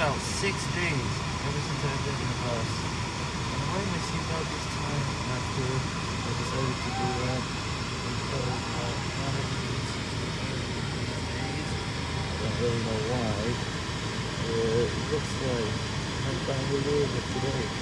about six days ever since I've been in the bus. And I'm wearing my seatbelt this time after I decided to do that because uh, not everything seems to be days. I don't really know why. Uh, it looks like I'm finally doing it today.